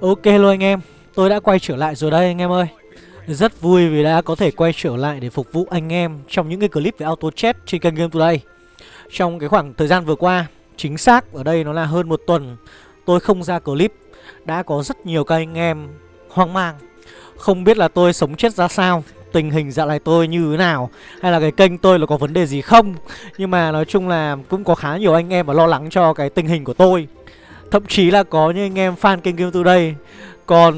Ok luôn anh em, Tôi đã quay trở lại rồi đây anh em ơi. Rất vui vì đã có thể quay trở lại để phục vụ anh em Trong những cái clip về auto chat trên kênh Game Today. Trong cái khoảng thời gian vừa qua, Chính xác ở đây nó là hơn một tuần, Tôi không ra clip. Đã có rất nhiều các anh em hoang mang. Không biết là tôi sống chết ra sao, Tình hình dạo này tôi như thế nào, Hay là cái kênh tôi là có vấn đề gì không. Nhưng mà nói chung là cũng có khá nhiều anh em mà lo lắng cho cái tình hình của tôi. Thậm chí là có những anh em fan kênh Game Today Còn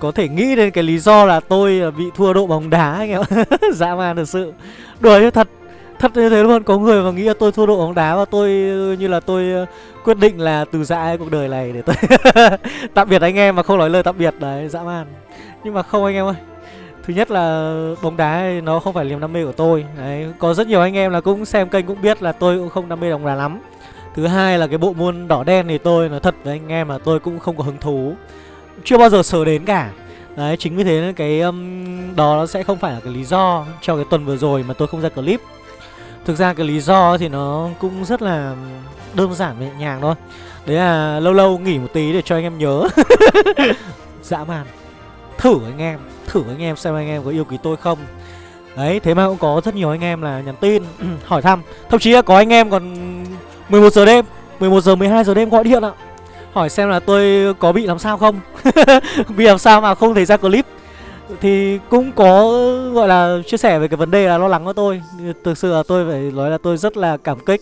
có thể nghĩ đến cái lý do là tôi bị thua độ bóng đá anh em Dã man thật sự. Đùa thật. Thật như thế luôn. Có người mà nghĩ là tôi thua độ bóng đá Và tôi như là tôi ờ, quyết định là từ giã cuộc đời này Để tôi tạm biệt anh em mà không nói lời tạm biệt. Đấy dã man. Nhưng mà không anh em ơi. Thứ nhất là bóng đá nó không phải niềm đam mê của tôi. Đấy, Có rất nhiều anh em là cũng xem kênh cũng biết là tôi cũng không đam mê bóng đá lắm. Thứ hai là cái bộ môn đỏ đen thì tôi nói thật với anh em là tôi cũng không có hứng thú. Chưa bao giờ sờ đến cả. Đấy chính vì thế cái um, đó nó sẽ không phải là cái lý do cho cái tuần vừa rồi mà tôi không ra clip. Thực ra cái lý do thì nó cũng rất là đơn giản và nhẹ nhàng thôi. Đấy là lâu lâu nghỉ một tí để cho anh em nhớ. Dã man. Thử anh em, thử anh em xem anh em có yêu quý tôi không. Đấy, thế mà cũng có rất nhiều anh em là nhắn tin hỏi thăm. Thậm chí là có anh em còn 11 giờ đêm 11 giờ 12 giờ đêm gọi điện ạ. Hỏi xem là tôi có bị làm sao không? Bị làm sao mà không thấy ra clip. Thì cũng có gọi là chia sẻ về cái vấn đề là lo lắng của tôi. Thực sự là tôi phải nói là tôi rất là cảm kích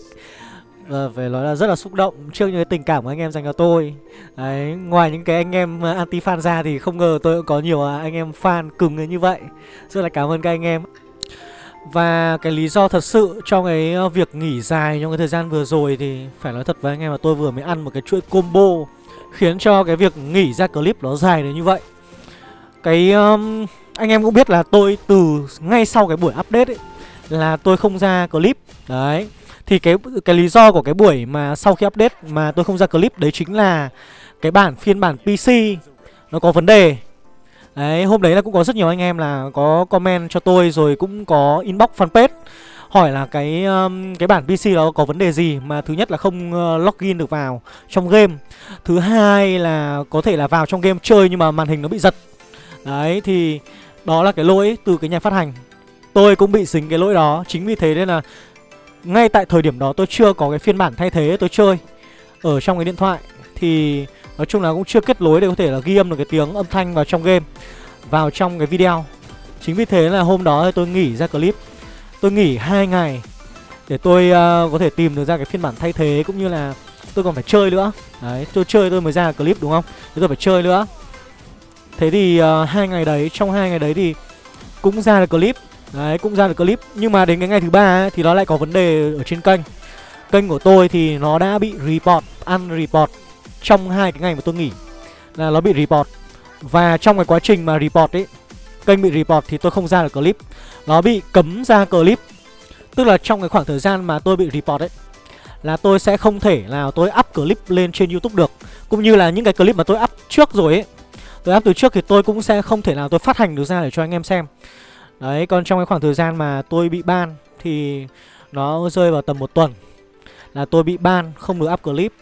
và phải nói là rất là xúc động trước những cái tình cảm của anh em dành cho tôi. Đấy, ngoài những cái anh em à, anti fan ra thì không ngờ tôi cũng có nhiều à, anh em fan cứng như vậy. Rất là cảm ơn các anh em và cái lý do thật sự trong cái ờ, việc nghỉ dài trong cái thời gian vừa rồi thì phải nói thật với anh em là tôi vừa mới ăn một cái chuỗi combo khiến cho cái việc nghỉ ra clip nó dài đến như vậy. Cái um, anh em cũng biết là tôi từ ngay sau cái buổi update ấy là tôi không ra clip. Đấy. Thì cái cái lý do của cái buổi mà sau khi update mà tôi không ra clip đấy chính là cái bản phiên bản PC nó có vấn đề Đấy, hôm đấy là cũng có rất nhiều anh em là có comment cho tôi rồi cũng có inbox fanpage hỏi là cái um, cái bản PC đó có vấn đề gì mà thứ nhất là không uh, login được vào trong game. Thứ hai là có thể là vào trong game chơi nhưng mà màn hình nó bị giật. Đấy thì đó là cái lỗi từ cái nhà phát hành. Tôi cũng bị dính cái lỗi đó, chính vì thế nên là ngay tại thời điểm đó tôi chưa có cái phiên bản thay thế tôi chơi ở trong cái điện thoại thì Nói chung là cũng chưa kết nối để có thể là ghi âm được cái tiếng âm thanh vào trong game Vào trong cái video. Chính vì thế là hôm đó tôi nghỉ ra clip. Tôi nghỉ hai ngày Để tôi uh, có thể tìm được ra cái phiên bản thay thế Cũng như là tôi còn phải chơi nữa. Đấy, tôi chơi tôi mới ra clip đúng không? Thế tôi phải chơi nữa. Thế thì uh, hai ngày đấy, trong hai ngày đấy thì Cũng ra được clip. Đấy, cũng ra được clip. Nhưng mà đến cái ngày thứ ba ấy, thì nó lại có vấn đề ở trên kênh. Kênh của tôi thì nó đã bị report, unreport trong hai cái ngày mà tôi nghỉ là nó bị report. Và trong cái quá trình mà report ấy, kênh bị report thì tôi không ra được clip. Nó bị cấm ra clip. Tức là trong cái khoảng thời gian mà tôi bị report ấy, là tôi sẽ không thể nào tôi up clip lên trên youtube được. Cũng như là những cái clip mà tôi up trước rồi ấy, tôi up từ trước thì tôi cũng sẽ không thể nào tôi phát hành được ra để cho anh em xem. Đấy, còn trong cái khoảng thời gian mà tôi bị ban thì nó rơi vào tầm một tuần là tôi bị ban, không được up clip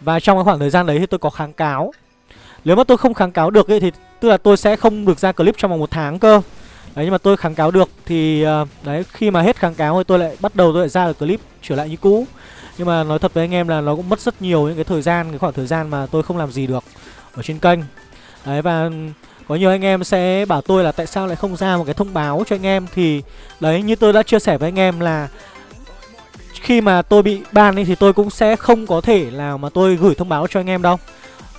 và trong cái khoảng thời gian đấy thì tôi có kháng cáo. Nếu mà tôi không kháng cáo được ấy, thì tức là tôi sẽ không được ra clip trong vòng một tháng cơ. Đấy nhưng mà tôi kháng cáo được thì ờ, đấy khi mà hết kháng cáo thì tôi lại bắt đầu tôi lại ra được clip trở lại như cũ. Nhưng mà nói thật với anh em là nó cũng mất rất nhiều những cái thời gian, cái khoảng thời gian mà tôi không làm gì được ở trên kênh. Đấy và có nhiều anh em sẽ bảo tôi là tại sao lại không ra một cái thông báo cho anh em. Thì đấy như tôi đã chia sẻ với anh em là khi mà tôi bị ban thì tôi cũng sẽ không có thể nào mà tôi gửi thông báo cho anh em đâu.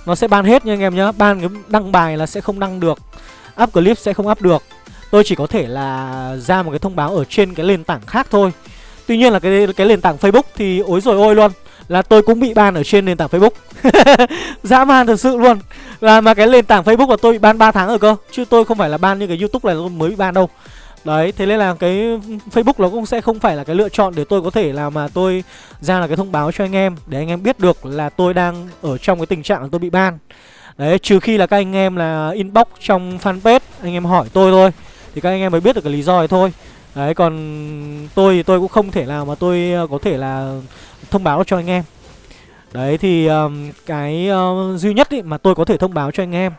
Nó sẽ ban hết nha anh em nhá. Ban cái đăng bài là sẽ không đăng được. Up clip sẽ không up được. Tôi chỉ có thể là ra một cái thông báo ở trên cái nền tảng khác thôi. Tuy nhiên là cái cái nền tảng Facebook thì ối rồi ôi luôn. Là tôi cũng bị ban ở trên nền tảng Facebook. Dã man thật sự luôn. Là mà cái nền tảng Facebook là tôi bị ban 3 tháng rồi cơ. Chứ tôi không phải là ban như cái Youtube này tôi mới bị ban đâu. Đấy, thế nên là cái Facebook nó cũng sẽ không phải là cái lựa chọn để tôi có thể là mà tôi ra là cái thông báo cho anh em Để anh em biết được là tôi đang ở trong cái tình trạng là tôi bị ban. Đấy, trừ khi là các anh em là inbox trong fanpage Anh em hỏi tôi thôi Thì các anh em mới biết được cái lý do này thôi. Đấy, còn tôi thì tôi cũng không thể nào mà tôi ờ, có thể là thông báo cho anh em. Đấy thì um, cái uh, duy nhất ý mà tôi có thể thông báo cho anh em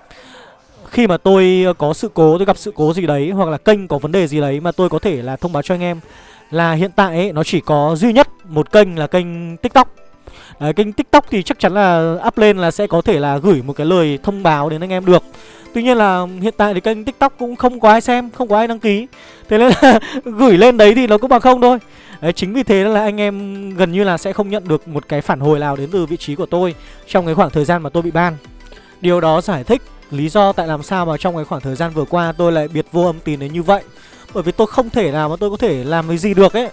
khi mà tôi ờ, có sự cố, tôi gặp sự cố gì đấy Hoặc là kênh có vấn đề gì đấy mà tôi có thể là thông báo cho anh em Là hiện tại ấy, nó chỉ có duy nhất một kênh là kênh TikTok. Đấy, kênh TikTok thì chắc chắn là up lên là sẽ có thể là gửi một cái lời thông báo đến anh em được. Tuy nhiên là hiện tại thì kênh TikTok cũng không có ai xem, không có ai đăng ký. Thế nên là gửi lên đấy thì nó cũng bằng không thôi. Đấy, chính vì thế là anh em gần như là sẽ không nhận được một cái phản hồi nào đến từ vị trí của tôi Trong cái khoảng thời gian mà tôi bị ban. Điều đó giải thích lý do tại làm sao mà trong cái khoảng thời gian vừa qua tôi lại biệt vô âm tín đến như vậy? Bởi vì tôi không thể nào mà tôi có thể làm cái gì được ấy.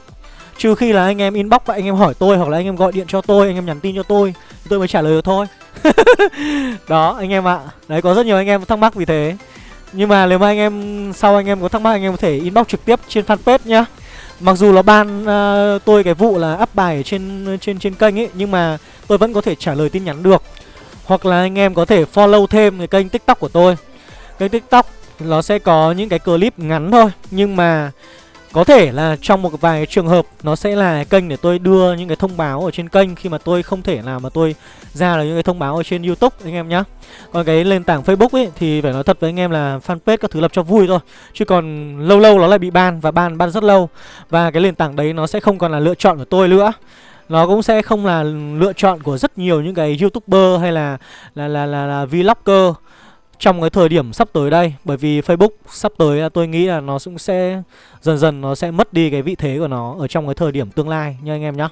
Trừ khi là anh em inbox và anh em hỏi tôi Hoặc là anh em gọi điện cho tôi, anh em nhắn tin cho tôi Tôi mới trả lời được thôi. Đó anh em ạ. Đấy có rất nhiều anh em thắc mắc vì thế. Nhưng mà nếu mà anh em sau anh em có thắc mắc Anh em có thể inbox trực tiếp trên fanpage nhá. Mặc dù là ban uh, tôi cái vụ là up bài ở trên trên trên kênh ấy Nhưng mà tôi vẫn có thể trả lời tin nhắn được. Hoặc là anh em có thể follow thêm cái kênh tiktok của tôi Kênh tiktok nó sẽ có những cái clip ngắn thôi, Nhưng mà có thể là trong một vài trường hợp nó sẽ là kênh để tôi đưa những cái thông báo ở trên kênh khi mà tôi không thể nào mà tôi ra được những cái thông báo ở trên YouTube, anh em nhá. Còn cái nền tảng Facebook ấy thì phải nói thật với anh em là fanpage các thứ lập cho vui thôi. Chứ còn lâu lâu nó lại bị ban và ban ban rất lâu. Và cái nền tảng đấy nó sẽ không còn là lựa chọn của tôi nữa. Nó cũng sẽ không là lựa chọn của rất nhiều những cái YouTuber hay là là là là, là vlogger trong cái thời điểm sắp tới đây bởi vì Facebook sắp tới à, tôi nghĩ là nó cũng sẽ dần dần nó sẽ mất đi cái vị thế của nó ở trong cái thời điểm tương lai nha anh em nhá.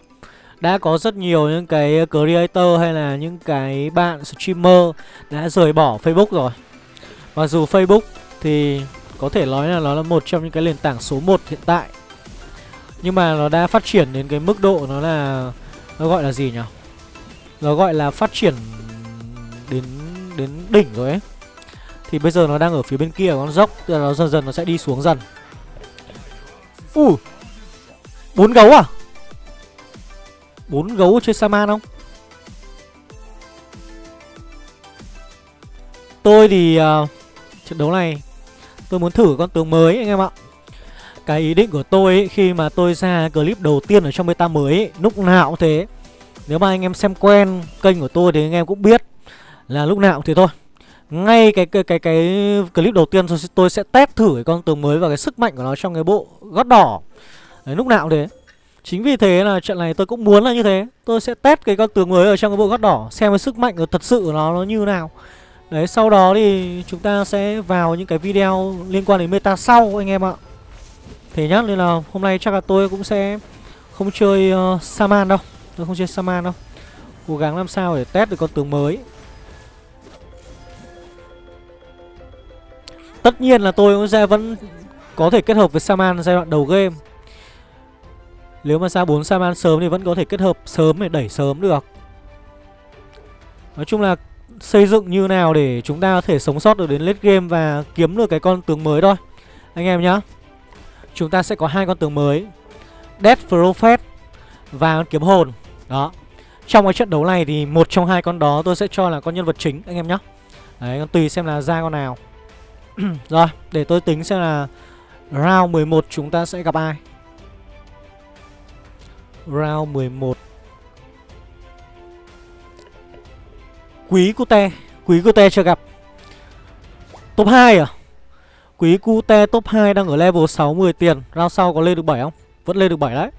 Đã có rất nhiều những cái creator hay là những cái bạn streamer đã rời bỏ Facebook rồi. Mặc dù Facebook thì có thể nói là nó là một trong những cái nền tảng số 1 hiện tại. Nhưng mà nó đã phát triển đến cái mức độ nó là nó gọi là gì nhỉ? Nó gọi là phát triển đến đến đỉnh rồi ấy. Thì bây giờ nó đang ở phía bên kia con dốc Tức là nó dần dần nó sẽ đi xuống dần Ui bốn gấu à bốn gấu chơi Saman không Tôi thì uh, Trận đấu này Tôi muốn thử con tướng mới anh em ạ cái ý định của tôi ấy, khi mà tôi ra clip đầu tiên ở trong beta mới ấy, Lúc nào cũng thế. Nếu mà anh em xem quen kênh của tôi thì anh em cũng biết Là lúc nào cũng thế thôi. Ngay cái cái cái cái clip đầu tiên tôi, tôi sẽ test thử cái con tướng mới và cái sức mạnh của nó trong cái bộ gót đỏ. Đấy, lúc nào cũng thế. Chính vì thế là trận này tôi cũng muốn là như thế. Tôi sẽ test cái con tướng mới ở trong cái bộ gót đỏ Xem cái sức mạnh của thật sự của nó nó như nào. Đấy sau đó thì chúng ta sẽ vào những cái video liên quan đến meta sau anh em ạ. Thế nhá nên là hôm nay chắc là tôi cũng sẽ không chơi uh, Saman đâu. Tôi không chơi Saman đâu. Cố gắng làm sao để test được con tướng mới. Tất nhiên là tôi cũng sẽ vẫn có thể kết hợp với Saman giai đoạn đầu game. Nếu mà ra 4 Saman sớm thì vẫn có thể kết hợp sớm để đẩy sớm được. Nói chung là xây dựng như nào để chúng ta có thể sống sót được đến late game và kiếm được cái con tướng mới thôi. Anh em nhá. Chúng ta sẽ có hai con tướng mới. Death Prophet và con kiếm hồn. Đó. Trong cái trận đấu này thì một trong hai con đó tôi sẽ cho là con nhân vật chính anh em nhé Đấy, tùy xem là ra con nào. Rồi, để tôi tính xem là Round 11 chúng ta sẽ gặp ai. Round 11 Quý Cute Quý Cute chưa gặp. Top 2 à? Quý Cute top 2 đang ở level 60 tiền. Round sau có lên được 7 không? Vẫn lên được 7 đấy.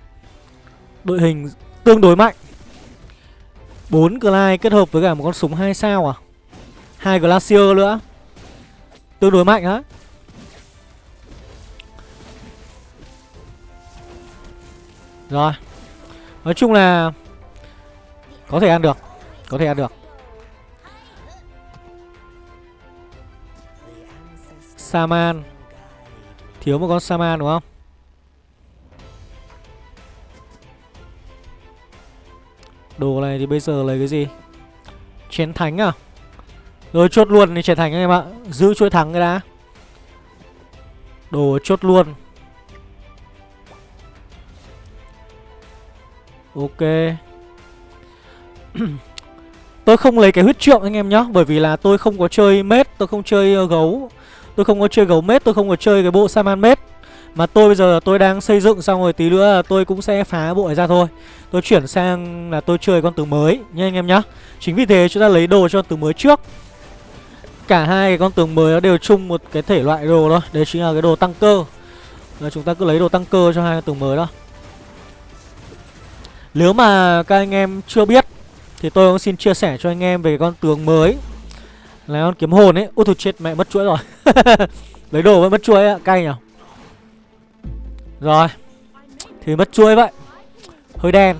Đội hình tương đối mạnh. 4 Glide kết hợp với cả một con súng 2 sao à? Hai Glacier nữa. Tương đối mạnh á. Rồi. Nói chung là Có thể ăn được. Có thể ăn được. Saman. Thiếu một con Saman đúng không? Đồ này thì bây giờ lấy cái gì? Chén thánh à? Rồi, chốt luôn thì trở thành anh em ạ. Giữ chuỗi thắng cái đã. Đồ chốt luôn. Ok. Tôi không lấy cái huyết trượng anh em nhá, Bởi vì là tôi không có chơi mết, Tôi không chơi ờ, gấu. Tôi không có chơi gấu mết, Tôi không có chơi cái bộ Saman mết. Mà tôi bây giờ tôi đang xây dựng xong rồi tí nữa là tôi cũng sẽ phá bộ này ra thôi. Tôi chuyển sang là tôi chơi con tướng mới nha anh em nhá. Chính vì thế chúng ta lấy đồ cho tướng mới trước. Cả hai cái con tướng mới nó đều chung một cái thể loại đồ thôi. Đấy chính là cái đồ tăng cơ. Là chúng ta cứ lấy đồ tăng cơ cho hai con tướng mới đó. Nếu mà các anh em chưa biết, Thì tôi cũng xin chia sẻ cho anh em về con tướng mới. Là con kiếm hồn ấy. Ôi thôi chết, mẹ mất chuỗi rồi. Lấy đồ vẫn mất chuối ạ, cay nhở Rồi Thì mất chuối vậy. Hơi đen.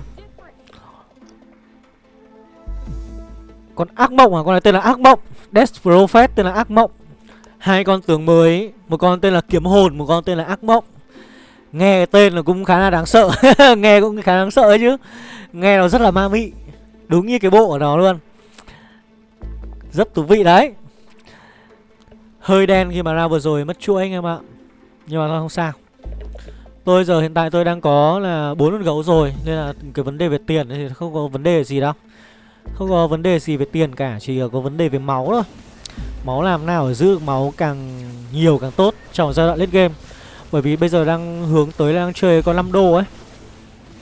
Con ác mộng à, con này tên là ác mộng. Death Prophet tên là ác mộng. Hai con tướng mới Một con tên là kiếm hồn, một con tên là ác mộng. Nghe tên là cũng khá là đáng sợ. Nghe cũng khá đáng sợ ấy chứ. Nghe nó rất là ma mị. Đúng như cái bộ của nó luôn. Rất thú vị đấy. Hơi đen khi mà ra vừa rồi, mất chuỗi anh em ạ. Nhưng mà nó không sao. Tôi giờ hiện tại tôi đang có là bốn con gấu rồi, Nên là cái vấn đề về tiền thì không có vấn đề gì đâu. Không có vấn đề gì về tiền cả, Chỉ có vấn đề về máu thôi. Máu làm nào để giữ máu càng nhiều càng tốt Trong giai đoạn late game. Bởi vì bây giờ đang hướng tới đang chơi con 5 đô ấy.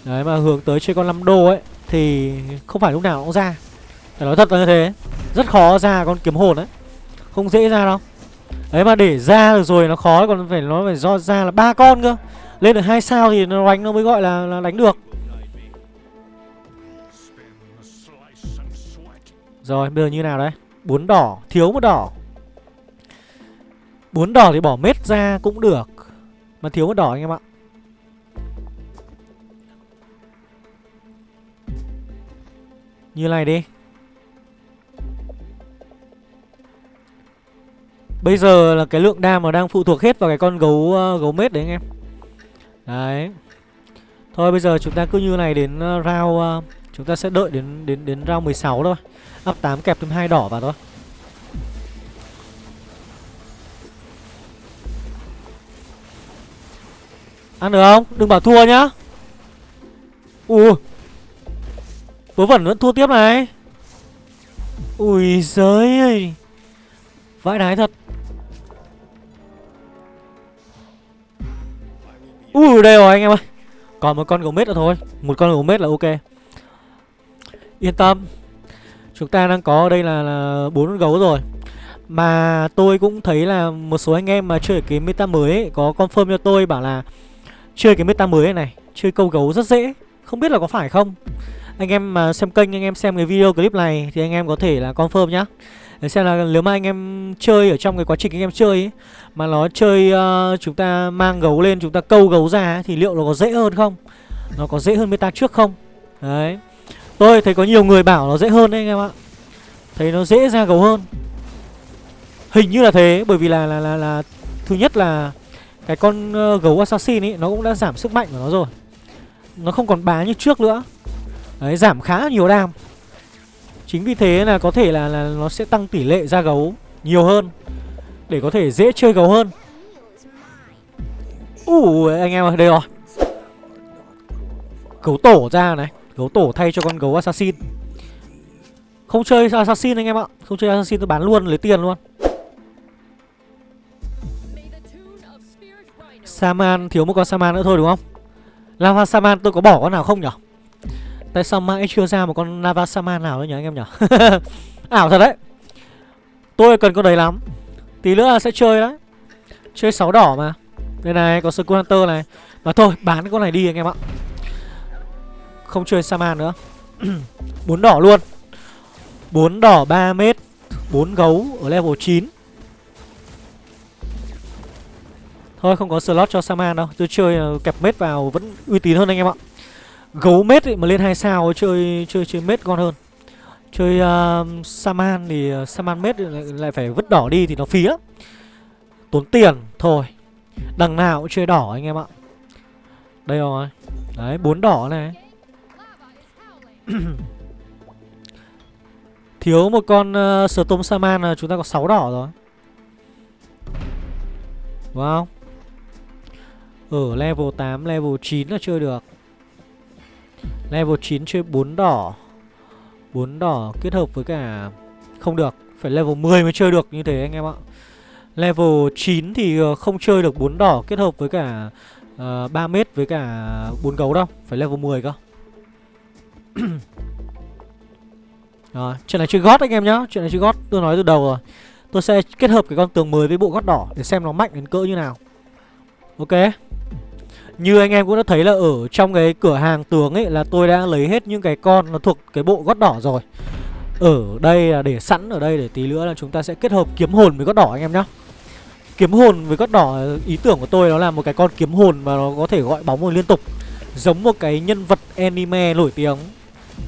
Đấy, mà hướng tới chơi con 5 đô ấy, Thì không phải lúc nào cũng ra. Phải nói thật là như thế. Rất khó ra con kiếm hồn ấy. Không dễ ra đâu. Đấy mà để ra được rồi nó khó còn phải nó phải do ra là ba con cơ. Lên được hai sao thì nó đánh nó mới gọi là, là đánh được. Rồi bây giờ như nào đấy bốn đỏ thiếu một đỏ. Bốn đỏ thì bỏ mết ra cũng được Mà thiếu một đỏ anh em ạ. Như này đi. Bây giờ là cái lượng đam mà đang phụ thuộc hết vào cái con gấu uh, gấu mết đấy anh em. Đấy. Thôi bây giờ chúng ta cứ như này đến uh, round uh, Chúng ta sẽ đợi đến đến đến round 16 thôi. Up 8 kẹp thêm hai đỏ vào thôi. Ăn được không? Đừng bảo thua nhá. Ui. Vớ vẩn vẫn thua tiếp này. Ui giời ơi. Vãi đái thật. Ui đây rồi anh em ơi. Còn một con gấu mết nữa thôi. Một con gấu mết là ok. Yên tâm. Chúng ta đang có ở đây là bốn con gấu rồi. Mà tôi cũng thấy là một số anh em mà chơi cái meta mới ấy, Có confirm cho tôi bảo là Chơi cái meta mới này này Chơi câu gấu rất dễ. Không biết là có phải không? Anh em mà xem kênh anh em xem cái video clip này Thì anh em có thể là confirm nhá để xem là nếu mà anh em chơi ở trong cái quá trình anh em chơi ấy, Mà nó chơi uh, chúng ta mang gấu lên chúng ta câu gấu ra ấy, Thì liệu nó có dễ hơn không? Nó có dễ hơn meta trước không? Đấy. Tôi thấy có nhiều người bảo nó dễ hơn đấy anh em ạ. Thấy nó dễ ra gấu hơn. Hình như là thế Bởi vì là là là, là Thứ nhất là Cái con uh, gấu assassin ấy Nó cũng đã giảm sức mạnh của nó rồi. Nó không còn bá như trước nữa. Đấy giảm khá nhiều đam. Chính vì thế là có thể là, là nó sẽ tăng tỷ lệ ra gấu nhiều hơn Để có thể dễ chơi gấu hơn. Ủa anh em ơi đây rồi. Gấu tổ ra này Gấu tổ thay cho con gấu assassin. Không chơi assassin anh em ạ Không chơi assassin tôi bán luôn lấy tiền luôn. Saman thiếu một con Saman nữa thôi đúng không? Lava Saman tôi có bỏ con nào không nhỉ Tại sao mãi chưa ra một con Navasama nào đấy nhỉ, anh em nhỉ? Ảo thật đấy. Tôi cần con đấy lắm. Tí nữa là sẽ chơi đấy. Chơi 6 đỏ mà. Đây này, có Skull Hunter này. Mà thôi, bán con này đi anh em ạ. Không chơi Saman nữa. Bốn đỏ luôn. Bốn đỏ 3 mét. 4 gấu ở level 9 Thôi, không có slot cho Saman đâu. Tôi chơi ờ, kẹp mết vào vẫn uy tín hơn anh em ạ. Gấu mết ấy, mà lên hai sao chơi chơi chơi mết ngon hơn. Chơi uh, Saman thì uh, Saman mết lại, lại phải vứt đỏ đi thì nó phí lắm. Tốn tiền thôi. Đằng nào cũng chơi đỏ anh em ạ. Đây rồi. Đấy, bốn đỏ này. Thiếu một con uh, Storm Saman là chúng ta có 6 đỏ rồi. Đúng không? Ở level 8, level 9 là chơi được. Level 9 chơi 4 đỏ. 4 đỏ kết hợp với cả Không được Phải level 10 mới chơi được như thế anh em ạ. Level 9 thì ờ, không chơi được 4 đỏ kết hợp với cả ờ, uh, 3 mét với cả 4 gấu đâu Phải level 10 cơ. Rồi, chuyện này chơi gót anh em nhá Chuyện này chơi gót tôi nói từ đầu rồi. Tôi sẽ kết hợp cái con tường mới với bộ gót đỏ Để xem nó mạnh đến cỡ như nào. Ok. Như anh em cũng đã thấy là ở trong cái cửa hàng tường ấy Là tôi đã lấy hết những cái con nó thuộc cái bộ gót đỏ rồi. Ở đây là để sẵn ở đây để tí nữa là chúng ta sẽ kết hợp kiếm hồn với gót đỏ anh em nhá. Kiếm hồn với gót đỏ, ý tưởng của tôi nó là một cái con kiếm hồn mà nó có thể gọi bóng một liên tục. Giống một cái nhân vật anime nổi tiếng.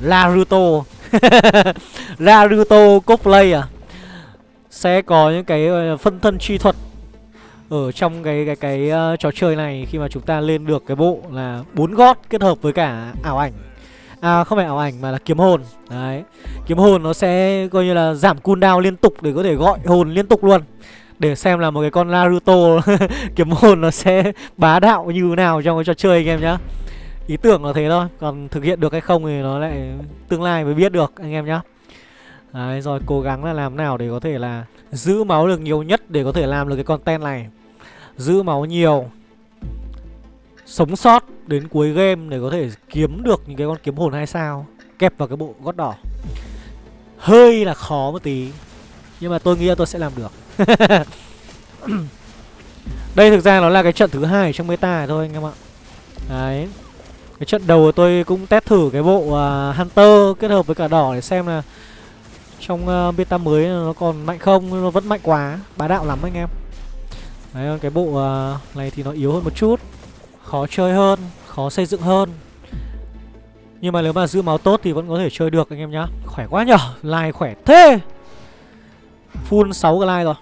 Naruto. Naruto cosplay à. Sẽ có những cái phân thân chi thuật. Ở trong cái cái cái uh, trò chơi này Khi mà chúng ta lên được cái bộ là bốn gót kết hợp với cả ảo ảnh. À không phải ảo ảnh mà là kiếm hồn. Đấy. Kiếm hồn nó sẽ coi như là giảm cooldown liên tục để có thể gọi hồn liên tục luôn. Để xem là một cái con Naruto kiếm hồn nó sẽ bá đạo như thế nào trong cái trò chơi anh em nhá. Ý tưởng là thế thôi. Còn thực hiện được hay không thì nó lại tương lai mới biết được anh em nhá. Đấy rồi cố gắng là làm nào để có thể là Giữ máu được nhiều nhất để có thể làm được cái content này. Giữ máu nhiều Sống sót đến cuối game để có thể kiếm được những cái con kiếm hồn hay sao Kẹp vào cái bộ gót đỏ. Hơi là khó một tí Nhưng mà tôi nghĩ là tôi sẽ làm được. Đây thực ra nó là cái trận thứ hai trong meta thôi anh em ạ. Đấy cái trận đầu tôi cũng test thử cái bộ uh, Hunter kết hợp với cả đỏ để xem là trong uh, beta mới nó còn mạnh không, nó vẫn mạnh quá, bá đạo lắm anh em. Đấy, cái bộ uh, này thì nó yếu hơn một chút, khó chơi hơn, khó xây dựng hơn. Nhưng mà nếu mà giữ máu tốt thì vẫn có thể chơi được anh em nhá. Khỏe quá nhở, like khỏe thế. Full 6 cái like rồi.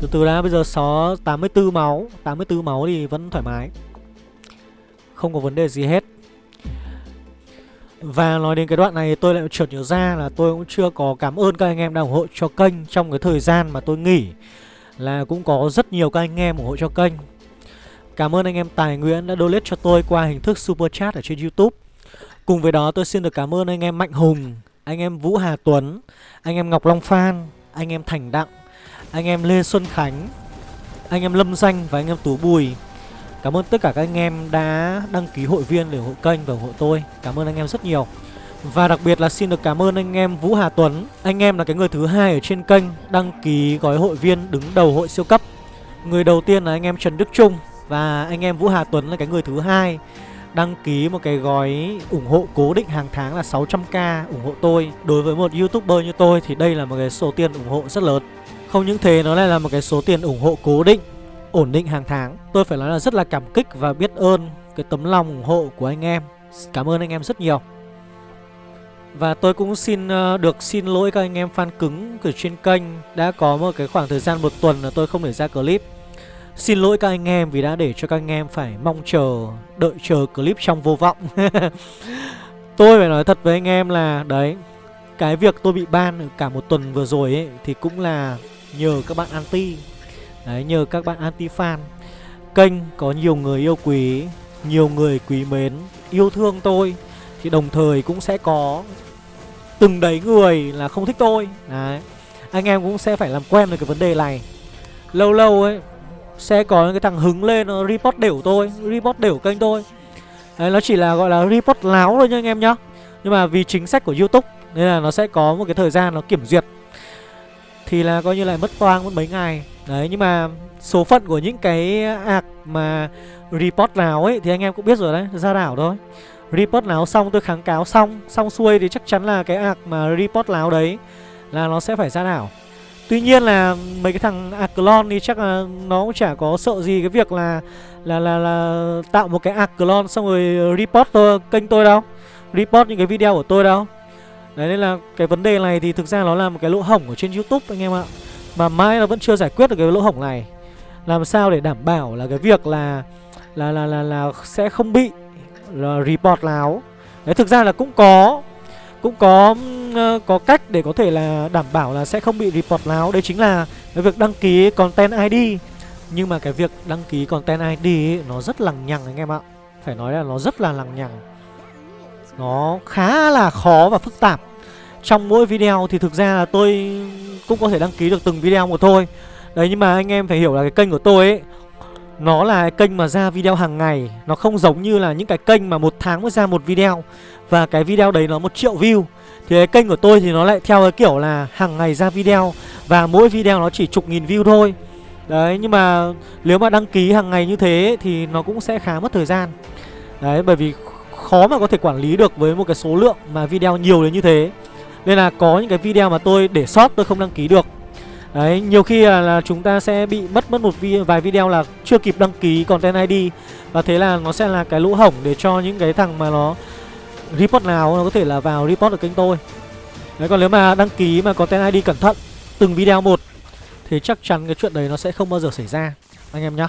Từ từ đã bây giờ xó 84 máu 84 máu thì vẫn thoải mái Không có vấn đề gì hết và nói đến cái đoạn này tôi lại chợt nhớ ra là tôi cũng chưa có cảm ơn các anh em đã ủng hộ cho kênh Trong cái thời gian mà tôi nghỉ Là cũng có rất nhiều các anh em ủng hộ cho kênh Cảm ơn anh em Tài Nguyễn đã donate cho tôi qua hình thức Super Chat ở trên Youtube Cùng với đó tôi xin được cảm ơn anh em Mạnh Hùng Anh em Vũ Hà Tuấn Anh em Ngọc Long Phan Anh em Thành Đặng anh em Lê Xuân Khánh Anh em Lâm Danh và anh em Tú Bùi Cảm ơn tất cả các anh em đã đăng ký hội viên để ủng hộ kênh và ủng hộ tôi. Cảm ơn anh em rất nhiều. Và đặc biệt là xin được cảm ơn anh em Vũ Hà Tuấn. Anh em là cái người thứ hai ở trên kênh Đăng ký gói hội viên đứng đầu hội siêu cấp. Người đầu tiên là anh em Trần Đức Trung Và anh em Vũ Hà Tuấn là cái người thứ hai Đăng ký một cái gói ủng hộ cố định hàng tháng là 600k ủng hộ tôi. Đối với một youtuber như tôi thì đây là một cái số tiền ủng hộ rất lớn. Không những thế, nó lại là một cái số tiền ủng hộ cố định. Ổn định hàng tháng. Tôi phải nói là rất là cảm kích và biết ơn Cái tấm lòng ủng hộ của anh em. Cảm ơn anh em rất nhiều. Và tôi cũng xin uh, được xin lỗi các anh em fan cứng của trên kênh. Đã có một cái khoảng thời gian một tuần là tôi không để ra clip. Xin lỗi các anh em vì đã để cho các anh em phải mong chờ Đợi chờ clip trong vô vọng. Tôi phải nói thật với anh em là Đấy Cái việc tôi bị ban cả một tuần vừa rồi ấy Thì cũng là nhờ các bạn anti. Đấy, nhờ các bạn anti fan Kênh có nhiều người yêu quý Nhiều người quý mến Yêu thương tôi Thì đồng thời cũng sẽ có Từng đấy người là không thích tôi. Đấy Anh em cũng sẽ phải làm quen với cái vấn đề này. Lâu lâu ấy Sẽ có những cái thằng hứng lên nó report đểu tôi Report đểu kênh tôi. Đấy nó chỉ là gọi là report láo thôi nha anh em nhá. Nhưng mà vì chính sách của Youtube Nên là nó sẽ có một cái thời gian nó kiểm duyệt. Thì là coi như lại mất toang mất mấy ngày. Đấy nhưng mà số phận của những cái ạc mà report nào ấy Thì anh em cũng biết rồi đấy, ra đảo thôi. Report nào xong tôi kháng cáo xong Xong xuôi thì chắc chắn là cái ạc mà report nào đấy Là nó sẽ phải ra đảo. Tuy nhiên là mấy cái thằng ạc clone thì chắc là nó cũng chả có sợ gì cái việc là là là là tạo một cái ạc clone xong rồi report tôi, kênh tôi đâu report những cái video của tôi đâu. Đấy nên là cái vấn đề này thì thực ra nó là một cái lỗ hổng ở trên Youtube anh em ạ. Mà mãi nó vẫn chưa giải quyết được cái lỗ hổng này. Làm sao để đảm bảo là cái việc là là là là, là sẽ không bị là report láo? Đấy thực ra là cũng có cũng có có cách để có thể là đảm bảo là sẽ không bị report láo. Đấy chính là cái việc đăng ký content ID Nhưng mà cái việc đăng ký content ID ấy, nó rất lằng nhằng anh em ạ. Phải nói là nó rất là lằng nhằng. Nó khá là khó và phức tạp trong mỗi video thì thực ra là tôi cũng có thể đăng ký được từng video một thôi. Đấy, nhưng mà anh em phải hiểu là cái kênh của tôi ấy, Nó là kênh mà ra video hàng ngày. Nó không giống như là những cái kênh mà một tháng mới ra một video. Và cái video đấy nó một triệu view. Thì cái kênh của tôi thì nó lại theo cái kiểu là hàng ngày ra video. Và mỗi video nó chỉ chục nghìn view thôi. Đấy, nhưng mà nếu mà đăng ký hàng ngày như thế thì nó cũng sẽ khá mất thời gian. Đấy, bởi vì khó mà có thể quản lý được với một cái số lượng mà video nhiều đến như thế. Nên là có những cái video mà tôi để sót tôi không đăng ký được. Đấy, nhiều khi là, là chúng ta sẽ bị mất mất một vi, vài video là chưa kịp đăng ký content ID Và thế là nó sẽ là cái lỗ hổng để cho những cái thằng mà nó report nào nó có thể là vào report được kênh tôi. Đấy, còn nếu mà đăng ký mà content ID cẩn thận từng video một Thì chắc chắn cái chuyện đấy nó sẽ không bao giờ xảy ra. Anh em nhá.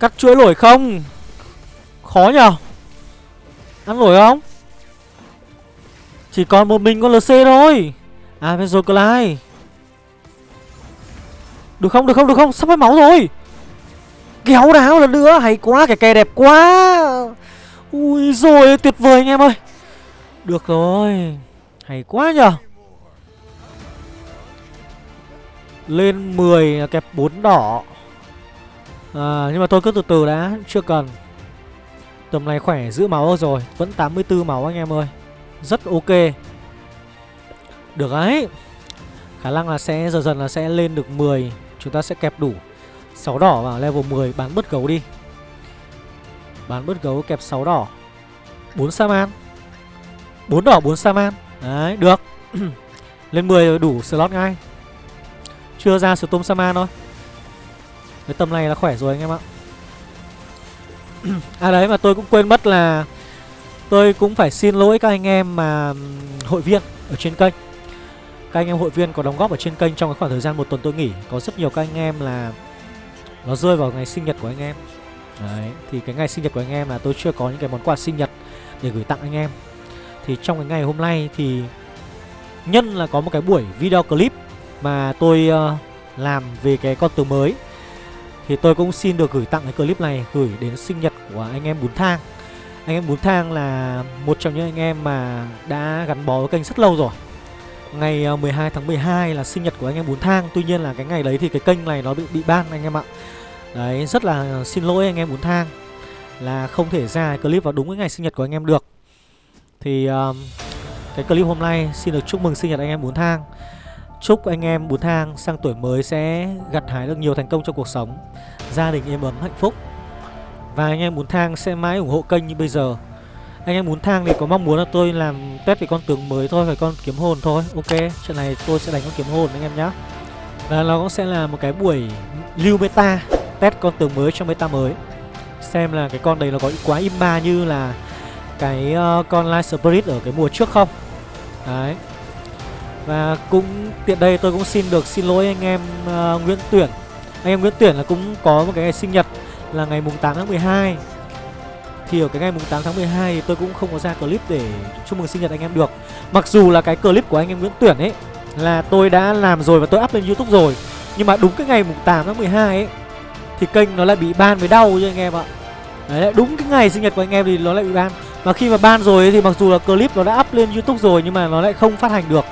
Cắt chuỗi nổi không? Khó nhờ. Ăn nổi không? Chỉ còn một mình con LC thôi. À bây giờ Clyde Được không được không được không? Sắp hết máu rồi. Kéo đáo lần nữa. Hay quá cái kè đẹp quá. Ui rồi tuyệt vời anh em ơi. Được rồi. Hay quá nhờ. Lên 10 kẹp 4 đỏ à, Nhưng mà tôi cứ từ từ đã Chưa cần. Tầm này khỏe giữ máu rồi. Vẫn 84 máu anh em ơi. Rất ok. Được đấy. Khả năng là sẽ dần dần là sẽ lên được 10 Chúng ta sẽ kẹp đủ. 6 đỏ vào level 10 bán bớt gấu đi. Bán bớt gấu kẹp 6 đỏ. 4 Saman 4 đỏ 4 Saman Đấy được. Lên 10 rồi đủ slot ngay. Chưa ra Storm Saman thôi cái tầm này là khỏe rồi anh em ạ. À đấy mà tôi cũng quên mất là Tôi cũng phải xin lỗi các anh em mà hội viên ở trên kênh. Các anh em hội viên có đóng góp ở trên kênh trong cái khoảng thời gian một tuần tôi nghỉ. Có rất nhiều các anh em là Nó rơi vào ngày sinh nhật của anh em. Đấy, thì cái ngày sinh nhật của anh em là tôi chưa có những cái món quà sinh nhật để gửi tặng anh em. Thì trong cái ngày hôm nay thì Nhân là có một cái buổi video clip mà tôi uh, làm về cái con từ mới thì tôi cũng xin được gửi tặng cái clip này Gửi đến sinh nhật của anh em Bún Thang. Anh em Bún Thang là một trong những anh em mà đã gắn bó với kênh rất lâu rồi. Ngày ờ, 12 tháng 12 là sinh nhật của anh em Bún Thang. Tuy nhiên là cái ngày đấy thì cái kênh này nó bị bị ban anh em ạ. Đấy rất là xin lỗi anh em Bún Thang Là không thể ra clip vào đúng cái ngày sinh nhật của anh em được. Thì um, cái clip hôm nay xin được chúc mừng sinh nhật anh em Bún Thang. Chúc anh em Bún Thang sang tuổi mới sẽ gặt hái được nhiều thành công trong cuộc sống. Gia đình êm ấm hạnh phúc. Và anh em Bún Thang sẽ mãi ủng hộ kênh như bây giờ. Anh em Bún Thang thì có mong muốn là tôi làm test về con tướng mới thôi Phải con kiếm hồn thôi. Ok, chuyện này tôi sẽ đánh con kiếm hồn anh em nhé Và nó cũng sẽ là một cái buổi lưu meta Test con tướng mới trong meta mới. Xem là cái con đấy nó có quá imba như là Cái uh, con Light Spirit ở cái mùa trước không. Đấy và cũng tiện đây tôi cũng xin được xin lỗi anh em uh, Nguyễn Tuyển. Anh em Nguyễn Tuyển là cũng có một cái ngày sinh nhật là ngày mùng 8 tháng 12 Thì ở cái ngày mùng 8 tháng 12 thì tôi cũng không có ra clip để chúc mừng sinh nhật anh em được. Mặc dù là cái clip của anh em Nguyễn Tuyển ấy là tôi đã làm rồi và tôi up lên Youtube rồi Nhưng mà đúng cái ngày mùng 8 tháng 12 ấy Thì kênh nó lại bị ban với đau cho anh em ạ. Đấy, đúng cái ngày sinh nhật của anh em thì nó lại bị ban. Và khi mà ban rồi ấy, thì mặc dù là clip nó đã up lên Youtube rồi Nhưng mà nó lại không phát hành được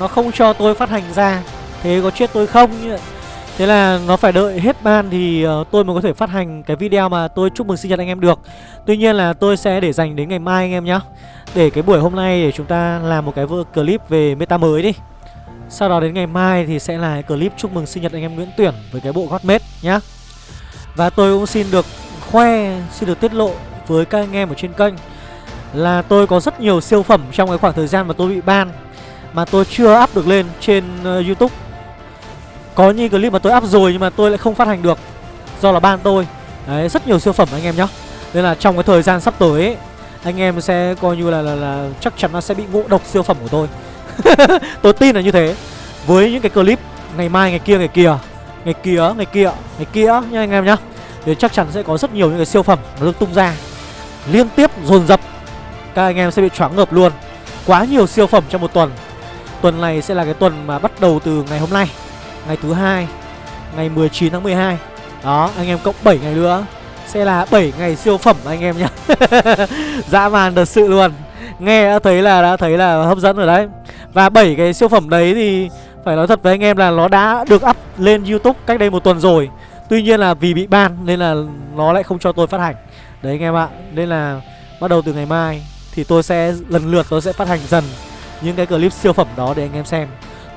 nó không cho tôi phát hành ra. Thế có chết tôi không? Thế là nó phải đợi hết ban thì uh, tôi mới có thể phát hành cái video mà tôi chúc mừng sinh nhật anh em được. Tuy nhiên là tôi sẽ để dành đến ngày mai anh em nhé Để cái buổi hôm nay để chúng ta làm một cái clip về meta mới đi. Sau đó đến ngày mai thì sẽ là clip chúc mừng sinh nhật anh em Nguyễn Tuyển với cái bộ Godmate nhá. Và tôi cũng xin được khoe, xin được tiết lộ với các anh em ở trên kênh Là tôi có rất nhiều siêu phẩm trong cái khoảng thời gian mà tôi bị ban mà tôi chưa up được lên trên uh, YouTube. Có những clip mà tôi up rồi nhưng mà tôi lại không phát hành được Do là ban tôi. Đấy, rất nhiều siêu phẩm anh em nhá. Nên là trong cái thời gian sắp tới ấy, Anh em sẽ coi như là, là, là chắc chắn nó sẽ bị ngộ độc siêu phẩm của tôi. Tôi tin là như thế. Với những cái clip ngày mai, ngày kia, ngày kia Ngày kia, ngày kia, ngày kia nha anh em nhá Thì chắc chắn sẽ có rất nhiều những cái siêu phẩm nó được tung ra. Liên tiếp dồn dập Các anh em sẽ bị choáng ngợp luôn. Quá nhiều siêu phẩm trong một tuần. Tuần này sẽ là cái tuần mà bắt đầu từ ngày hôm nay, Ngày thứ hai, Ngày 19 tháng 12 Đó, anh em cộng 7 ngày nữa, Sẽ là 7 ngày siêu phẩm anh em nhá. Dã man thật sự luôn. Nghe đã thấy là, đã thấy là hấp dẫn rồi đấy. Và 7 cái siêu phẩm đấy thì Phải nói thật với anh em là nó đã được up lên Youtube cách đây một tuần rồi. Tuy nhiên là vì bị ban nên là nó lại không cho tôi phát hành. Đấy anh em ạ, Nên là bắt đầu từ ngày mai Thì tôi sẽ, lần lượt tôi sẽ phát hành dần. Những cái clip siêu phẩm đó để anh em xem.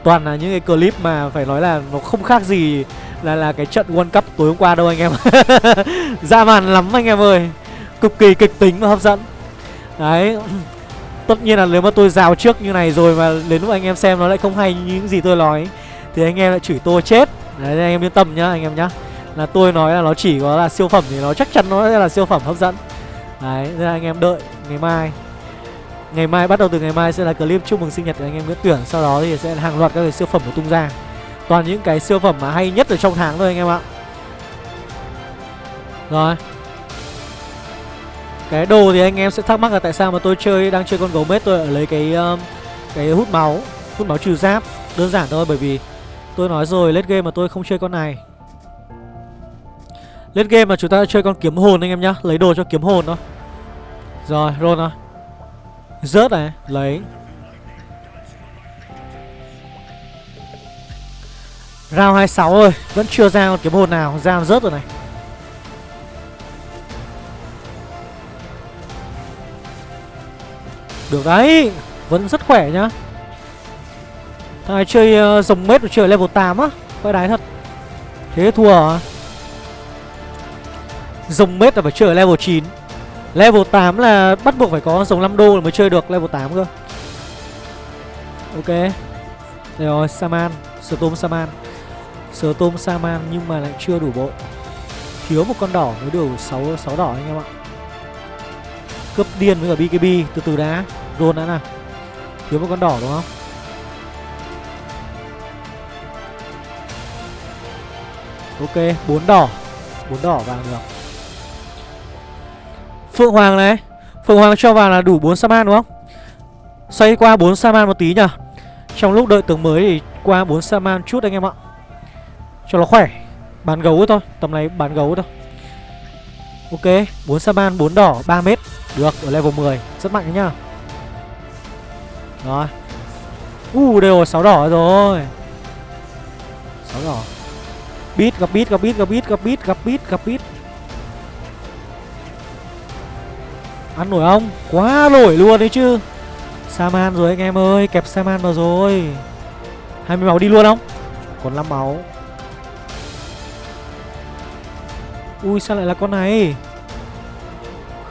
Toàn là những cái clip mà phải nói là nó không khác gì Là là cái trận World Cup tối hôm qua đâu anh em. Ra màn lắm anh em ơi. Cực kỳ kịch tính và hấp dẫn. Đấy. Tất nhiên là nếu mà tôi rào trước như này rồi mà đến lúc anh em xem nó lại không hay như những gì tôi nói, Thì anh em lại chửi tôi chết. Đấy anh em yên tâm nhá, anh em nhá. Là tôi nói là nó chỉ có là siêu phẩm thì nó chắc chắn nó sẽ là siêu phẩm hấp dẫn. Đấy, nên là anh em đợi ngày mai. Ngày mai bắt đầu từ ngày mai sẽ là clip chúc mừng sinh nhật của anh em Nguyễn Tuyển. Sau đó thì sẽ hàng loạt các cái siêu phẩm được tung ra. Toàn những cái siêu phẩm mà hay nhất ở trong tháng thôi anh em ạ. Rồi. Cái đồ thì anh em sẽ thắc mắc là tại sao mà tôi chơi đang chơi con gấu mết tôi lấy cái um, cái hút máu Hút máu trừ giáp. Đơn giản thôi bởi vì tôi nói rồi late game mà tôi không chơi con này. Late game mà chúng ta chơi con kiếm hồn anh em nhá Lấy đồ cho kiếm hồn thôi. Rồi roll thôi Rớt này Lấy. Round 26 ơi Vẫn chưa ra một kiếm hồn nào. Ra rớt rồi này. Được đấy Vẫn rất khỏe nhá. Thằng này chơi uh, rồng mết chơi level 8 á Quay đái thật. Thế thua à? Rồng mết là phải chơi ở level 9 Level 8 là bắt buộc phải có con sống 5 đô mới chơi được level 8 cơ. Ok. Đây rồi Saman Storm Saman. Storm Saman nhưng mà lại chưa đủ bộ. Thiếu một con đỏ mới đủ 6, 6 đỏ anh em ạ. Cướp điên với cả BKB Từ từ đã. Roll đã nào. Thiếu một con đỏ đúng không? Ok 4 đỏ. 4 đỏ vàng được. Phượng Hoàng này. Phượng Hoàng cho vào là đủ 4 Saman đúng không? Xoay qua 4 Saman một tí nhỉ Trong lúc đợi tướng mới thì qua 4 Saman chút anh em ạ. Cho nó khỏe. Bán gấu thôi. Tầm này bán gấu thôi. Ok 4 Saman 4 đỏ 3 mét. Được, ở level 10 Rất mạnh đấy nhá Rồi. Uh đều 6 đỏ rồi. 6 đỏ. Beat, gặp beat gặp beat gặp beat gặp beat gặp beat gặp beat. Ăn nổi không? Quá nổi luôn đấy chứ. Saman rồi anh em ơi, Kẹp Saman vào rồi. 20 máu đi luôn không? Còn 5 máu. Ui, sao lại là con này?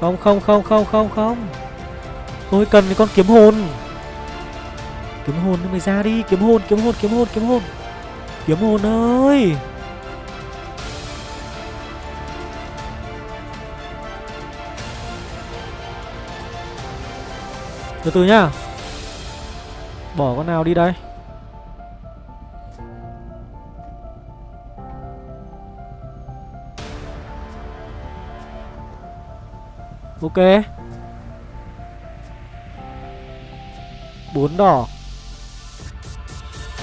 Không không không không không không. Tôi cần cái con kiếm hồn. Kiếm hồn mày ra đi. Kiếm hồn kiếm hồn kiếm hồn kiếm hồn. Kiếm hồn ơi! Từ từ nhá. Bỏ con nào đi đây. Ok. Bốn đỏ.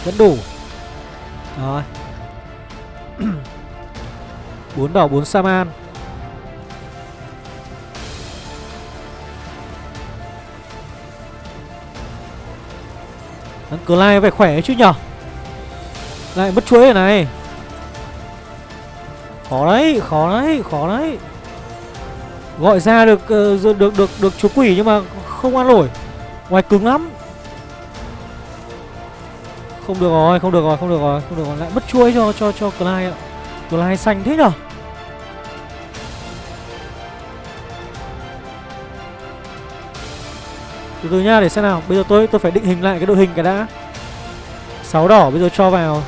Vẫn đủ. Rồi. Bốn đỏ, bốn Saman Ờ, Thằng lai phải khỏe chứ nhở? Lại mất chuối rồi này. Khó đấy, khó đấy, khó đấy. Gọi ra được ờ, được được được, được chú quỷ nhưng mà không ăn nổi. Ngoài cứng lắm. Không được rồi, không được rồi, không được rồi, không được rồi. Lại mất chuối cho cho cho Clyde ạ. Clyde xanh thế nhở? Từ từ nha để xem nào. Bây giờ tôi tôi phải định hình lại cái đội hình cái đã. Sáu đỏ bây giờ cho vào.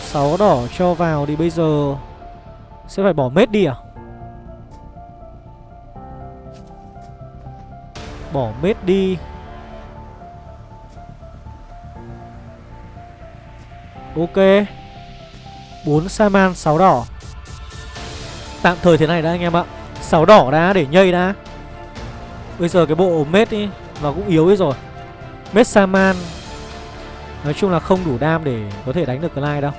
Sáu đỏ cho vào thì bây giờ Sẽ phải bỏ mết đi à? Bỏ mết đi. Ok. 4 Saman 6 đỏ. Tạm thời thế này đã, anh em ạ. 6 đỏ đã để nhây đã. Bây giờ cái bộ mết ý, Nó cũng yếu ấy rồi. Mết Saman, Nói chung là không đủ đam để có thể đánh được Clyde đâu.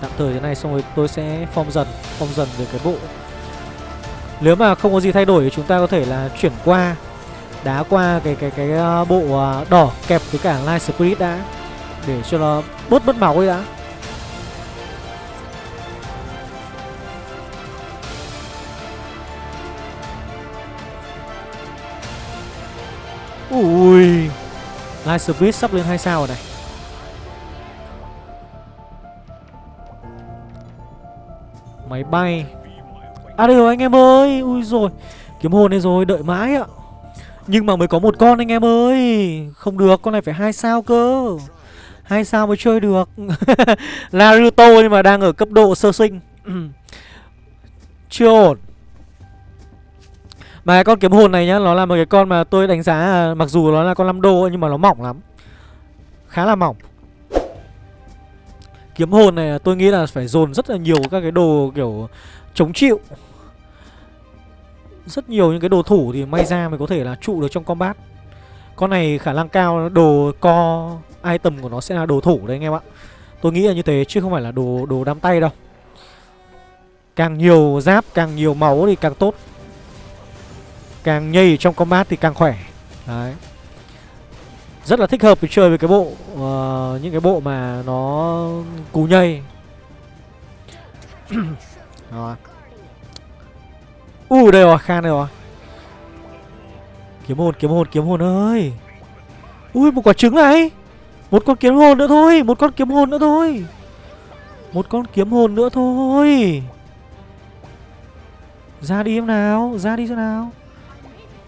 Tạm thời thế này, xong rồi tôi sẽ form dần Form dần về cái bộ. Nếu mà không có gì thay đổi thì chúng ta có thể là chuyển qua, Đá qua cái cái cái ờ, bộ ờ, đỏ kẹp với cả Light Spirit đã, Để cho nó bớt mất máu ấy đã. Ui. Light Speed sắp lên 2 sao rồi này. Máy bay. À đây rồi anh em ơi. Ui rồi. Kiếm hồn đây rồi, đợi mãi ạ. Nhưng mà mới có một con anh em ơi. Không được, con này phải hai sao cơ. Hai sao mới chơi được. Naruto nhưng mà đang ở cấp độ sơ sinh. Chưa ổn. Mà con kiếm hồn này nhá Nó là một cái con mà tôi đánh giá Mặc dù nó là con 5 đô nhưng mà nó mỏng lắm. Khá là mỏng. Kiếm hồn này tôi nghĩ là phải dồn rất là nhiều các cái đồ kiểu chống chịu. Rất nhiều những cái đồ thủ thì may ra mới có thể là trụ được trong combat. Con này khả năng cao đồ co item của nó sẽ là đồ thủ đấy anh em ạ. Tôi nghĩ là như thế chứ không phải là đồ đồ đám tay đâu. Càng nhiều giáp, càng nhiều máu thì càng tốt. Càng nhây trong combat thì càng khỏe. Đấy. Rất là thích hợp để chơi với cái bộ uh, Những cái bộ mà nó cú nhây. Rồi. U uh, đây rồi, Khan đây rồi. Kiếm hồn, kiếm hồn, kiếm hồn ơi. Ui, một quả trứng này. Một con kiếm hồn nữa thôi Một con kiếm hồn nữa thôi. Một con kiếm hồn nữa thôi. Ra đi em nào Ra đi xem nào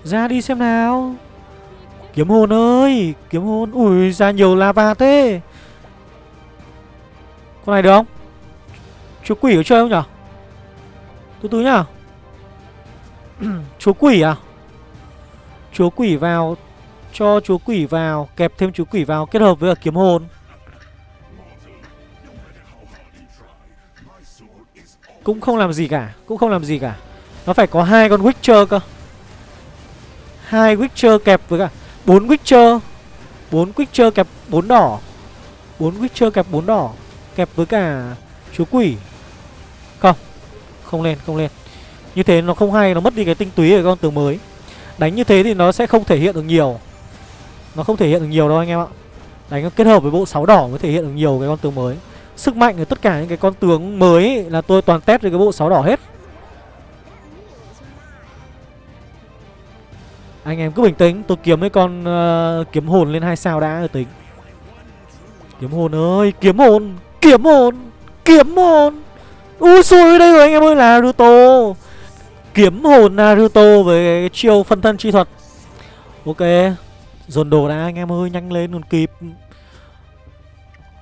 ra đi xem nào. Kiếm hồn ơi, Kiếm hồn. Ui, ra nhiều lava thế. Con này được không? Chúa quỷ có chơi không nhở? Từ từ nhá. Chúa quỷ à? Chúa quỷ vào, Cho chúa quỷ vào, Kẹp thêm chúa quỷ vào, Kết hợp với kiếm hồn. Cũng không làm gì cả, Cũng không làm gì cả. Nó phải có hai con Witcher cơ hai Witcher kẹp với cả bốn Witcher. Bốn Witcher kẹp bốn đỏ. Bốn Witcher kẹp bốn đỏ, Kẹp với cả chúa quỷ. Không Không lên không lên. Như thế nó không hay, Nó mất đi cái tinh túy của con tướng mới. Đánh như thế thì nó sẽ không thể hiện được nhiều. Nó không thể hiện được nhiều đâu anh em ạ. Đánh kết hợp với bộ sáu đỏ mới thể hiện được nhiều cái con tướng mới. Sức mạnh của tất cả những cái con tướng mới là tôi toàn test với cái bộ sáu đỏ hết. Anh em cứ bình tĩnh Tôi kiếm mấy con uh, kiếm hồn lên hai sao đã rồi tính. Kiếm hồn ơi Kiếm hồn Kiếm hồn Kiếm hồn. Ui xui đây rồi anh em ơi là Naruto. Kiếm hồn Naruto với chiêu phân thân chi thuật. Ok Dồn đồ đã anh em ơi nhanh lên còn kịp.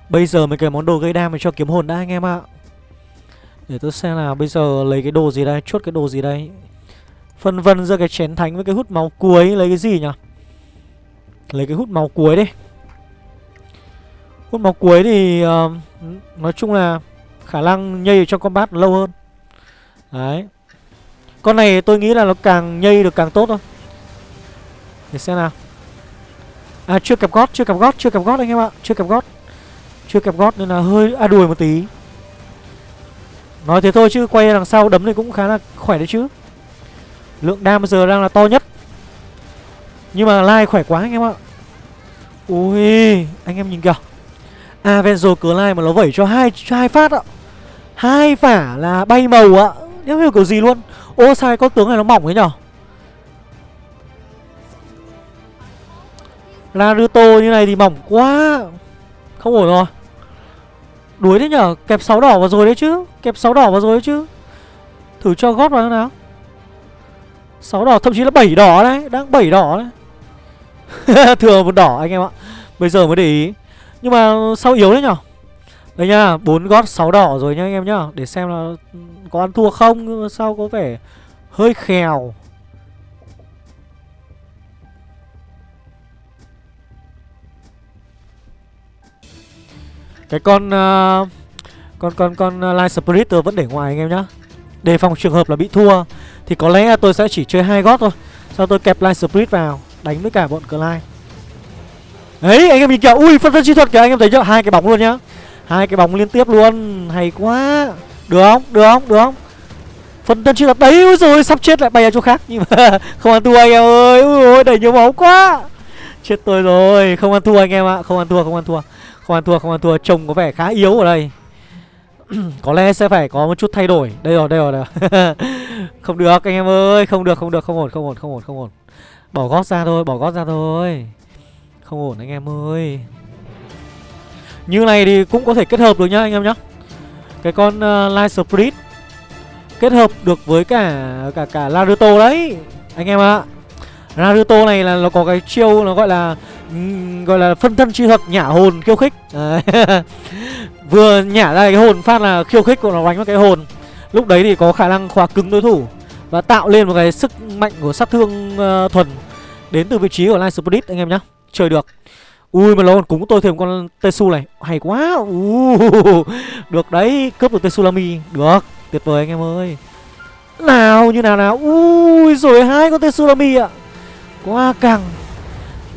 Bây giờ mình cái món đồ gây đam mình cho kiếm hồn đã anh em ạ. Để tôi xem là bây giờ lấy cái đồ gì đây Chốt cái đồ gì đây. Phân vân giữa cái chén thánh với cái hút máu cuối. Lấy cái gì nhỉ? Lấy cái hút máu cuối đi. Hút máu cuối thì uh, Nói chung là Khả năng nhây trong combat lâu hơn. Đấy. Con này tôi nghĩ là nó càng nhây được càng tốt thôi. Để xem nào. À chưa kẹp gót, chưa kẹp gót, chưa kẹp gót anh em ạ. Chưa kẹp gót. Chưa kẹp gót nên là hơi a à, đùi một tí. Nói thế thôi chứ quay đằng sau đấm thì cũng khá là khỏe đấy chứ. Lượng đam bây giờ đang là to nhất. Nhưng mà Lai khỏe quá anh em ạ. Ui, Anh em nhìn kìa. Avenzo cửa Lai mà nó vẩy cho hai cho hai phát ạ. Hai phả là bay màu ạ. Nếu hiểu kiểu gì luôn. Ô, sai, con tướng này nó mỏng ấy nhở? Naruto như này thì mỏng quá. Không ổn rồi. Đuối đấy nhở? Kẹp 6 đỏ vào rồi đấy chứ. Kẹp 6 đỏ vào rồi đấy chứ. Thử cho gót vào nào. 6 đỏ thậm chí là 7 đỏ đấy Đang 7 đỏ đấy. Thừa một đỏ anh em ạ. Bây giờ mới để ý. Nhưng mà sao yếu đấy nhở? Đây nha 4 gót 6 đỏ rồi nha anh em nhá. Để xem là có ăn thua không Nhưng mà sao có vẻ hơi khèo. Cái con uh, Con con con uh, Light Spirit vẫn để ngoài anh em nhá. Đề phòng trường hợp là bị thua. Thì có lẽ tôi sẽ chỉ chơi hai gót thôi. Sau tôi kẹp line Spirit vào, đánh với cả bọn Clyde. Đấy, anh em nhìn kìa. Ui, phân thân chi thuật kìa. Anh em thấy chưa? Hai cái bóng luôn nhá. Hai cái bóng liên tiếp luôn. Hay quá. Được không? Được không? Được không? Phân thân chi thuật đấy. Rồi sắp chết lại bay ở chỗ khác. Nhưng mà không ăn thua anh em ơi. Ui ôi đẩy nhiều máu quá. Chết tôi rồi. Không ăn thua anh em ạ. Không ăn thua, không ăn thua. Không ăn thua, không ăn thua. Trông có vẻ khá yếu ở đây. có lẽ sẽ phải có một chút thay đổi. Đây rồi đây rồi, đây rồi. không được anh em ơi. Không được không được không ổn không ổn không ổn không ổn. Bỏ gót ra thôi bỏ gót ra thôi. Không ổn anh em ơi. Như này thì cũng có thể kết hợp được nhá anh em nhá. Cái con uh, Light Spirit Kết hợp được với cả cả cả Naruto đấy. Anh em ạ. À. Naruto này là nó có cái chiêu nó gọi là Gọi là phân thân chi thuật nhả hồn khiêu khích. Vừa nhả ra cái hồn phát là khiêu khích của nó đánh vào cái hồn. Lúc đấy thì có khả năng khóa cứng đối thủ Và tạo lên một cái sức mạnh của sát thương uh, thuần. Đến từ vị trí của line Spirit anh em nhá. Chơi được. Ui mà nó còn cúng tôi thêm con Tesu này. Hay quá. Uh, Được đấy. Cướp được Tetsulami Được. Tuyệt vời anh em ơi. Nào như nào nào. Ui rồi hai con Tetsulami ạ. Quá căng.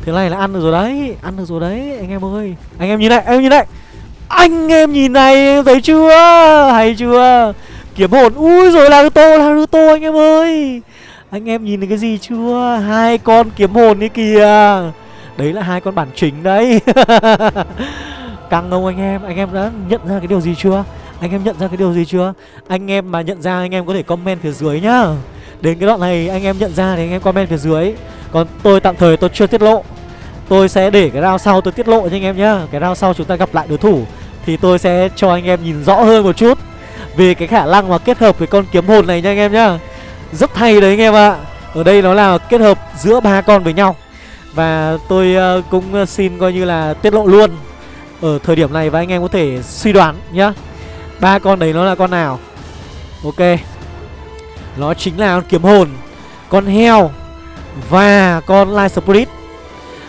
Thế này là ăn được rồi đấy, Ăn được rồi đấy, anh em ơi. Anh em nhìn này em nhìn này. Anh em nhìn này, thấy chưa? Hay chưa? Kiếm hồn, Ui rồi Naruto Naruto anh em ơi. Anh em nhìn thấy cái gì chưa? Hai con kiếm hồn ấy kìa. Đấy là hai con bản chính đấy. Căng không anh em? Anh em đã nhận ra cái điều gì chưa? Anh em nhận ra cái điều gì chưa? Anh em mà nhận ra, anh em có thể comment phía dưới nhá. Đến cái đoạn này anh em nhận ra thì anh em comment phía dưới. Còn tôi tạm thời tôi chưa tiết lộ. Tôi sẽ để cái round sau tôi tiết lộ cho anh em nhá. Cái round sau chúng ta gặp lại đối thủ Thì tôi sẽ cho anh em nhìn rõ hơn một chút Về cái khả năng mà kết hợp với con kiếm hồn này nha anh em nhá. Rất hay đấy anh em ạ. Ở đây nó là kết hợp giữa ba con với nhau. Và tôi ờ, cũng ờ, xin coi như là tiết lộ luôn Ở thời điểm này và anh em có thể suy đoán nhá. Ba con đấy nó là con nào? Ok. Nó chính là con kiếm hồn, Con heo và con Light Spirit.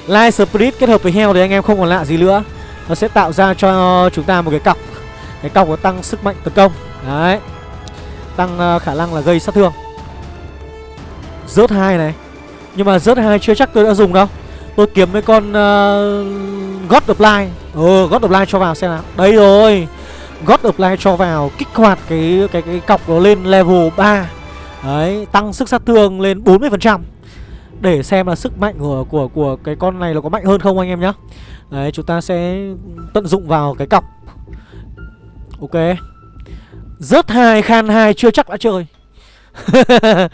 Light Spirit kết hợp với heo thì anh em không còn lạ gì nữa. Nó sẽ tạo ra cho chúng ta một cái cọc. Cái cọc có tăng sức mạnh tấn công. Đấy. Tăng ờ, khả năng là gây sát thương. Rớt hai này. Nhưng mà rớt hai chưa chắc tôi đã dùng đâu. Tôi kiếm mấy con uh, God of Light. Ừ God of Light cho vào xem nào. Đây rồi. God of Light cho vào kích hoạt cái cái cái cọc nó lên level 3 Đấy tăng sức sát thương lên 40% để xem là sức mạnh của của của cái con này nó có mạnh hơn không anh em nhá. Đấy, chúng ta sẽ tận dụng vào cái cọc Ok. Rớt hai khan hai chưa chắc đã chơi.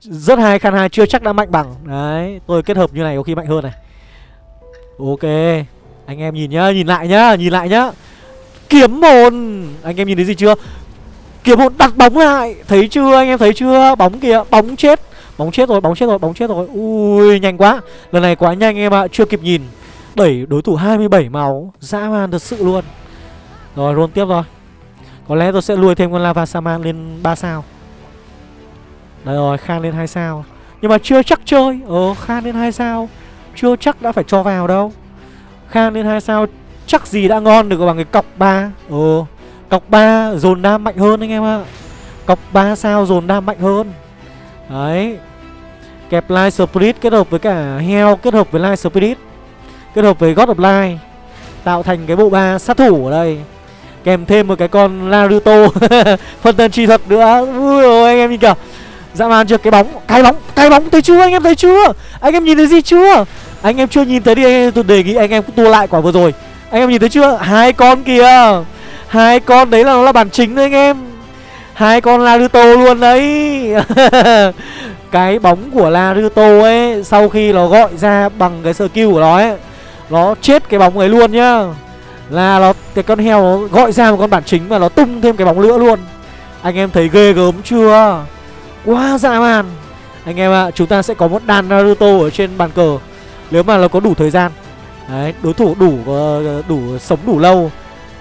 Rất hai khan hai chưa chắc đã mạnh bằng. Đấy, tôi kết hợp như này có khi mạnh hơn này. Ok. Anh em nhìn nhá, nhìn lại nhá, nhìn lại nhá. Kiếm hồn. Anh em nhìn thấy gì chưa? Kiếm hồn đặt bóng lại. Thấy chưa? Anh em thấy chưa? Bóng kìa, bóng chết bóng chết rồi bóng chết rồi bóng chết rồi. Ui nhanh quá. Lần này quá nhanh em ạ chưa kịp nhìn. Đẩy đối thủ 27 máu dã man thật sự luôn. Rồi roll tiếp rồi có lẽ tôi sẽ lùi thêm con lava saman lên 3 sao. Đấy rồi, Khan lên 2 sao. Nhưng mà chưa chắc chơi. Ờ, Khan lên 2 sao. Chưa chắc đã phải cho vào đâu. Khan lên 2 sao Chắc gì đã ngon được bằng cái cọc 3 Ờ, cọc 3 dồn đam mạnh hơn anh em ạ. Cọc 3 sao dồn đam mạnh hơn. Đấy. Kẹp Light Spirit kết hợp với cả heo, Kết hợp với Light Spirit, Kết hợp với God of Light, Tạo thành cái bộ ba sát thủ ở đây. Kèm thêm một cái con Naruto Phân thân chi thuật nữa. Ui ôi, anh em nhìn kìa. Dã man chưa? Cái bóng Cái bóng Cái bóng thấy chưa? Anh em thấy chưa? Anh em nhìn thấy gì chưa? Anh em chưa nhìn thấy đi tôi đề nghị anh em tua lại quả vừa rồi. Anh em nhìn thấy chưa? Hai con kìa. Hai con đấy là nó là bản chính đấy, anh em. Hai con Naruto luôn đấy. Cái bóng của Naruto ấy Sau khi nó gọi ra bằng cái skill của nó ấy Nó chết cái bóng ấy luôn nhá. Là nó cái con heo nó gọi ra một con bản chính Và nó tung thêm cái bóng nữa luôn. Anh em thấy ghê gớm chưa? Quá dã man. Anh em ạ, à, chúng ta sẽ có một đàn Naruto ở trên bàn cờ. Nếu mà nó có đủ thời gian. Đấy, đối thủ đủ ờ, đủ sống đủ lâu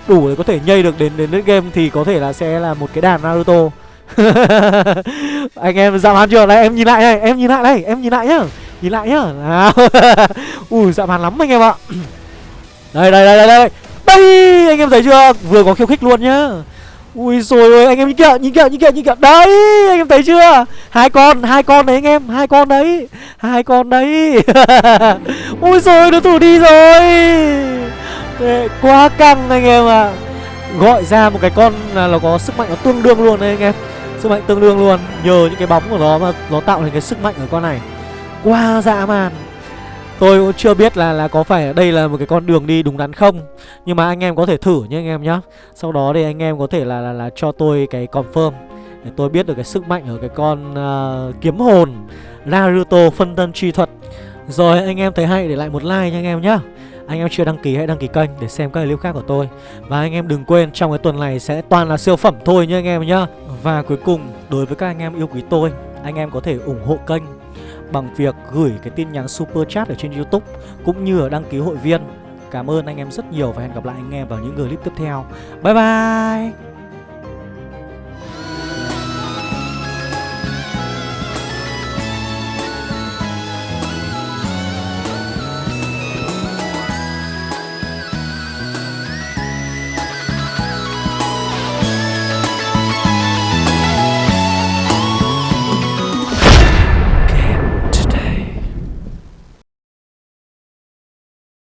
Đủ để có thể nhây được đến đến game Thì có thể là sẽ là một cái đàn Naruto Anh em dạo màn chưa? Đây em nhìn lại này, em nhìn lại đây, em nhìn lại nhá. Nhìn lại nhá. Nào. Ui dạo màn lắm anh em ạ. Đây đây đây đây đây. Đây anh em thấy chưa? Vừa có khiêu khích luôn nhá. Ui rồi ơi anh em nhìn kìa nhìn kìa nhìn kìa nhìn kìa. Đấy anh em thấy chưa? Hai con hai con đấy anh em Hai con đấy Hai con đấy. Ui rồi nó thủ đi rồi. Quá căng anh em ạ. À. Gọi ra một cái con là nó có sức mạnh nó tương đương luôn đấy anh em. Sức mạnh tương đương luôn Nhờ những cái bóng của nó mà nó tạo thành cái sức mạnh ở con này. Quá dã man. Tôi cũng chưa biết là là có phải đây là một cái con đường đi đúng đắn không. Nhưng mà anh em có thể thử nhé anh em nhá. Sau đó thì anh em có thể là là, là cho tôi cái confirm Để tôi biết được cái sức mạnh ở cái con uh, kiếm hồn Naruto phân thân chi thuật. Rồi anh em thấy hay để lại một like nha anh em nhá anh em chưa đăng ký hãy đăng ký kênh để xem các clip khác của tôi Và anh em đừng quên, trong cái tuần này sẽ toàn là siêu phẩm thôi nhé anh em nhá Và cuối cùng, đối với các anh em yêu quý tôi, Anh em có thể ủng hộ kênh bằng việc gửi cái tin nhắn super chat ở trên YouTube cũng như ở đăng ký hội viên. Cảm ơn anh em rất nhiều và hẹn gặp lại anh em vào những clip tiếp theo. Bye bye.